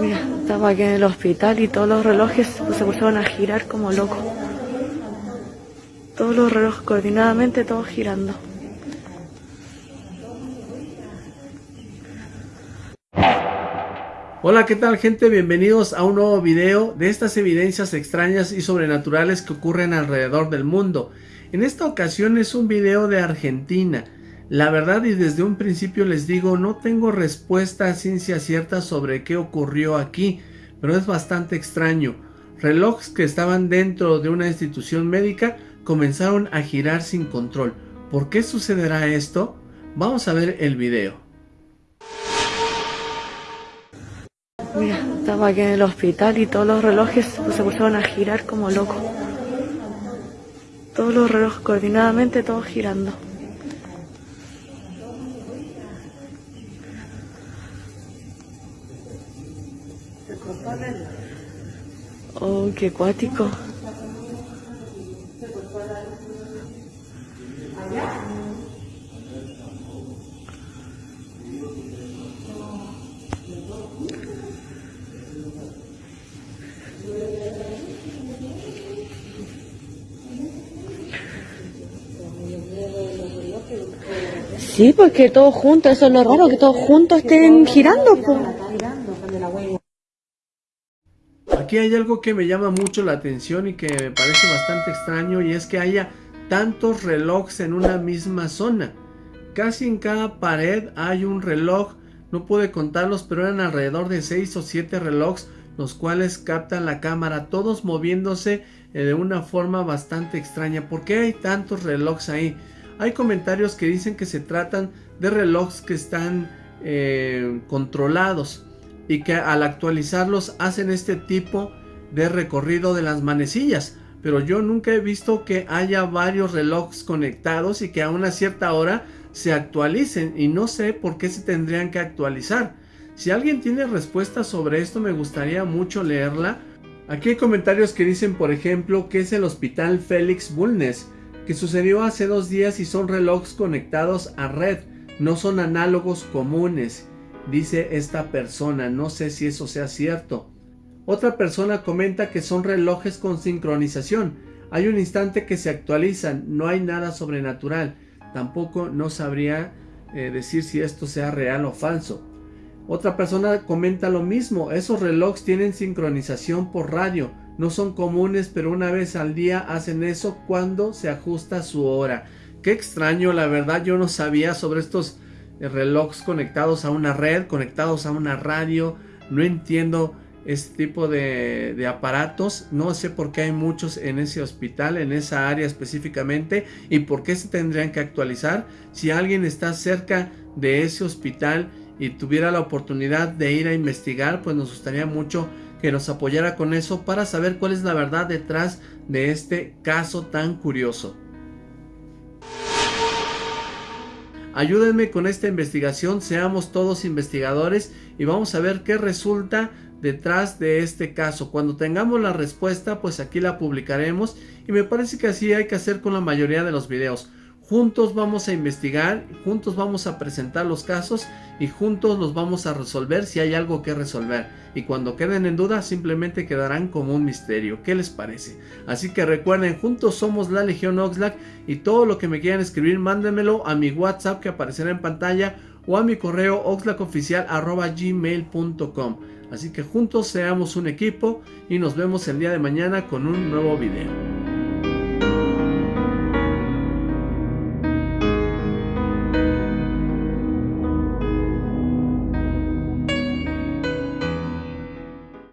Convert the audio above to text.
Mira, estamos aquí en el hospital y todos los relojes se pusieron a girar como locos. Todos los relojes coordinadamente, todos girando. Hola, ¿qué tal gente? Bienvenidos a un nuevo video de estas evidencias extrañas y sobrenaturales que ocurren alrededor del mundo. En esta ocasión es un video de Argentina. La verdad y desde un principio les digo, no tengo respuesta a ciencia cierta sobre qué ocurrió aquí, pero es bastante extraño. Relojes que estaban dentro de una institución médica comenzaron a girar sin control. ¿Por qué sucederá esto? Vamos a ver el video. Mira, estamos aquí en el hospital y todos los relojes se pusieron a girar como locos. Todos los relojes coordinadamente, todos girando. Oh, qué acuático. Sí, porque todos juntos, eso es lo raro, que todos juntos estén girando. Aquí hay algo que me llama mucho la atención y que me parece bastante extraño y es que haya tantos relojes en una misma zona. Casi en cada pared hay un reloj, no pude contarlos, pero eran alrededor de 6 o 7 relojes los cuales captan la cámara, todos moviéndose eh, de una forma bastante extraña. ¿Por qué hay tantos relojes ahí? Hay comentarios que dicen que se tratan de relojes que están eh, controlados y que al actualizarlos hacen este tipo de recorrido de las manecillas. Pero yo nunca he visto que haya varios relojes conectados y que a una cierta hora se actualicen y no sé por qué se tendrían que actualizar. Si alguien tiene respuestas sobre esto me gustaría mucho leerla. Aquí hay comentarios que dicen por ejemplo que es el hospital Félix Bulnes que sucedió hace dos días y son relojes conectados a red, no son análogos comunes, dice esta persona, no sé si eso sea cierto. Otra persona comenta que son relojes con sincronización, hay un instante que se actualizan, no hay nada sobrenatural, tampoco no sabría eh, decir si esto sea real o falso. Otra persona comenta lo mismo, esos relojes tienen sincronización por radio, no son comunes, pero una vez al día hacen eso cuando se ajusta su hora. Qué extraño, la verdad yo no sabía sobre estos relojes conectados a una red, conectados a una radio. No entiendo este tipo de, de, aparatos. No sé por qué hay muchos en ese hospital, en esa área específicamente. Y por qué se tendrían que actualizar. Si alguien está cerca de ese hospital y tuviera la oportunidad de ir a investigar, pues nos gustaría mucho que nos apoyara con eso para saber cuál es la verdad detrás de este caso tan curioso. Ayúdenme con esta investigación, seamos todos investigadores y vamos a ver qué resulta detrás de este caso. Cuando tengamos la respuesta, pues aquí la publicaremos y me parece que así hay que hacer con la mayoría de los videos. Juntos vamos a investigar, juntos vamos a presentar los casos y juntos los vamos a resolver si hay algo que resolver. Y cuando queden en duda simplemente quedarán como un misterio. ¿Qué les parece? Así que recuerden, juntos somos la Legión Oxlack y todo lo que me quieran escribir mándenmelo a mi WhatsApp que aparecerá en pantalla o a mi correo oxlackoficial.gmail.com Así que juntos seamos un equipo y nos vemos el día de mañana con un nuevo video.